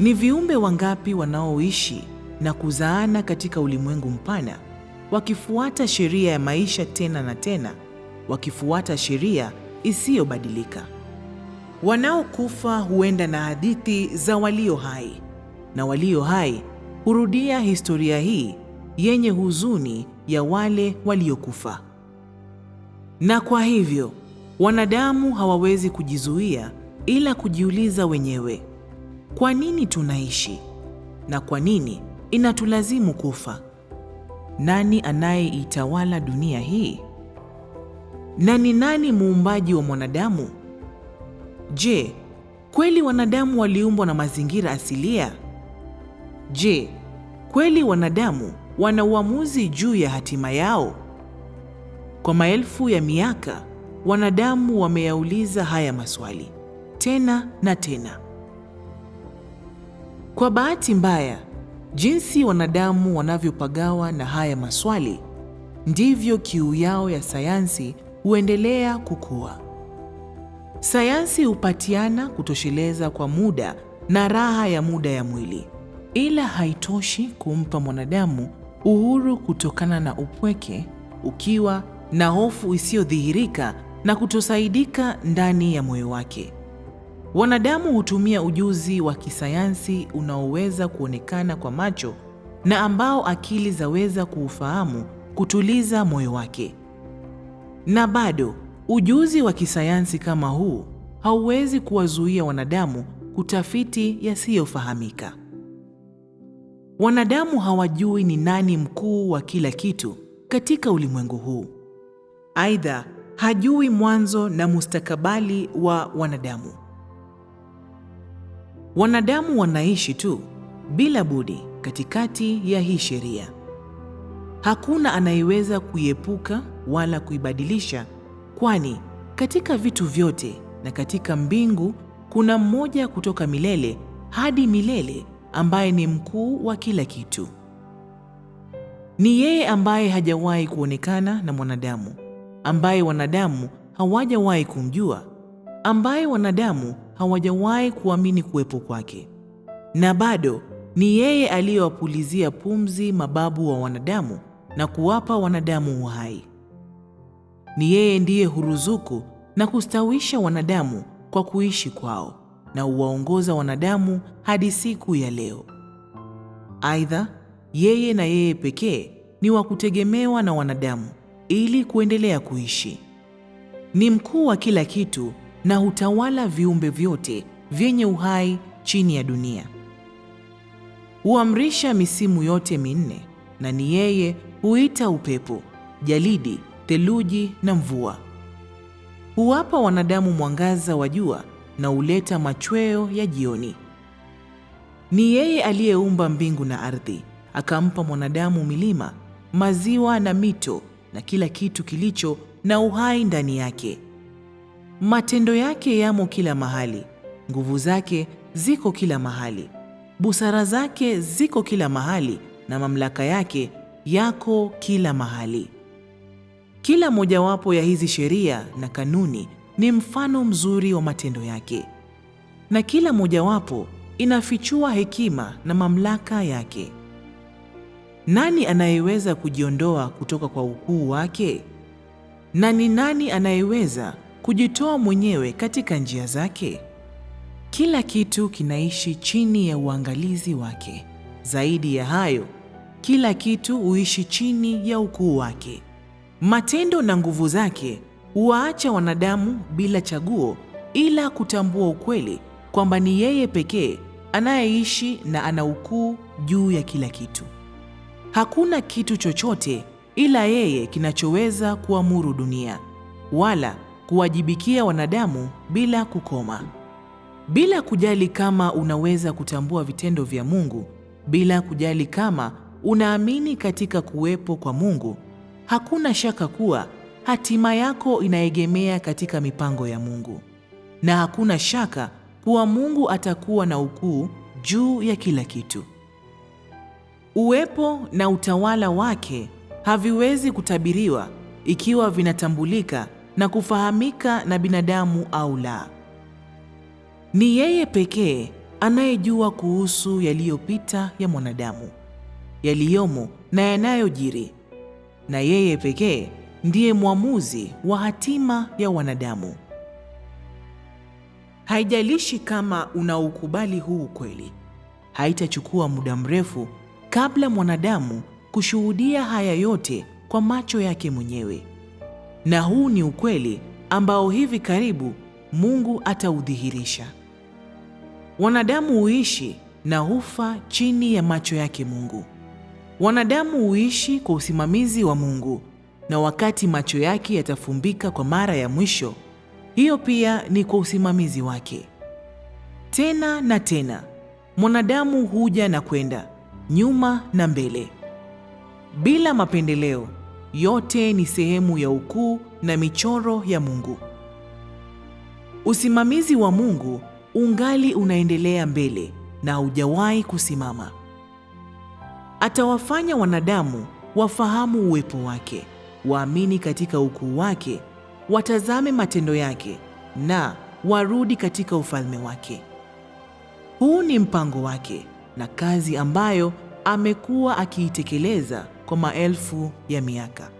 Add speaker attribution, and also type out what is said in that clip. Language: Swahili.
Speaker 1: Ni viumbe wangapi wanaoishi na kuzaana katika ulimwengu mpana, wakifuata sheria ya maisha tena na tena, wakifuata sheria isiyobadilika. Wanaokufa huenda na hadithi za walio hai, na walio hai hurudia historia hii yenye huzuni ya wale waliokufa. Na kwa hivyo wanadamu hawawezi kujizuia ila kujiuliza wenyewe, kwa nini tunaishi na kwa nini inatulazimu kufa? Nani anayeitawala dunia hii? Na ni nani muumbaji wa mwanadamu? Je, kweli wanadamu waliumbwa na mazingira asilia? Je, kweli wanadamu wana uamuzi juu ya hatima yao? Kwa maelfu ya miaka, wanadamu wameyauliza haya maswali tena na tena. Kwa bahati mbaya, jinsi wanadamu wanavyopagawa na haya maswali, ndivyo kiu yao ya sayansi huendelea kukua. Sayansi hupatiana kutosheleza kwa muda na raha ya muda ya mwili, ila haitoshi kumpa mwanadamu uhuru kutokana na upweke, ukiwa na hofu isiyodhihirika na kutosaidika ndani ya moyo wake. Wanadamu hutumia ujuzi wa kisayansi unaoweza kuonekana kwa macho na ambao akili zaweza kuufahamu kutuliza moyo wake. Na bado ujuzi wa kisayansi kama huu hauwezi kuwazuia wanadamu kutafiti yasiyofahamika. Wanadamu hawajui ni nani mkuu wa kila kitu katika ulimwengu huu. Aidha, hajui mwanzo na mustakabali wa wanadamu. Wanadamu wanaishi tu bila budi katikati ya hii sheria. Hakuna anayeweza kuiepuka wala kuibadilisha, kwani katika vitu vyote na katika mbingu kuna mmoja kutoka milele hadi milele ambaye ni mkuu wa kila kitu. Ni yeye ambaye hajawahi kuonekana na mwanadamu, ambaye wanadamu hawajawahi kumjua, ambaye wanadamu hawajawahi kuamini kuwepo kwake, na bado ni yeye aliyewapulizia pumzi mababu wa wanadamu na kuwapa wanadamu uhai. Ni yeye ndiye huruzuku na kustawisha wanadamu kwa kuishi kwao na huwaongoza wanadamu hadi siku ya leo. Aidha, yeye na yeye pekee ni wa kutegemewa na wanadamu ili kuendelea kuishi. Ni mkuu wa kila kitu na hutawala viumbe vyote vyenye uhai chini ya dunia. Huamrisha misimu yote minne, na ni yeye huita upepo, jalidi, theluji na mvua. Huwapa wanadamu mwangaza wa jua na huleta machweo ya jioni. Ni yeye aliyeumba mbingu na ardhi, akampa mwanadamu milima, maziwa na mito na kila kitu kilicho na uhai ndani yake. Matendo yake yamo kila mahali, nguvu zake ziko kila mahali, busara zake ziko kila mahali, na mamlaka yake yako kila mahali. Kila mojawapo ya hizi sheria na kanuni ni mfano mzuri wa matendo yake, na kila mojawapo inafichua hekima na mamlaka yake. Nani anayeweza kujiondoa kutoka kwa ukuu wake? Na ni nani anayeweza kujitoa mwenyewe katika njia zake? Kila kitu kinaishi chini ya uangalizi wake. Zaidi ya hayo, kila kitu huishi chini ya ukuu wake. Matendo na nguvu zake huwaacha wanadamu bila chaguo ila kutambua ukweli kwamba ni yeye pekee anayeishi na ana ukuu juu ya kila kitu. Hakuna kitu chochote ila yeye kinachoweza kuamuru dunia wala kuwajibikia wanadamu bila kukoma. Bila kujali kama unaweza kutambua vitendo vya Mungu, bila kujali kama unaamini katika kuwepo kwa Mungu, hakuna shaka kuwa hatima yako inaegemea katika mipango ya Mungu. Na hakuna shaka kuwa Mungu atakuwa na ukuu juu ya kila kitu. Uwepo na utawala wake haviwezi kutabiriwa ikiwa vinatambulika na kufahamika na binadamu au la. Ni yeye pekee anayejua kuhusu yaliyopita ya mwanadamu, yaliyomo na yanayojiri, na yeye pekee ndiye mwamuzi wa hatima ya wanadamu. Haijalishi kama unaukubali huu ukweli, haitachukua muda mrefu kabla mwanadamu kushuhudia haya yote kwa macho yake mwenyewe. Na huu ni ukweli ambao hivi karibu Mungu ataudhihirisha. Wanadamu huishi na hufa chini ya macho yake Mungu. Wanadamu huishi kwa usimamizi wa Mungu, na wakati macho yake yatafumbika kwa mara ya mwisho, hiyo pia ni kwa usimamizi wake. Tena na tena, mwanadamu huja na kwenda, nyuma na mbele, bila mapendeleo. Yote ni sehemu ya ukuu na michoro ya Mungu. Usimamizi wa Mungu ungali unaendelea mbele na hujawahi kusimama. Atawafanya wanadamu wafahamu uwepo wake, waamini katika ukuu wake, watazame matendo yake na warudi katika ufalme wake. Huu ni mpango wake na kazi ambayo amekuwa akiitekeleza kwa maelfu ya miaka.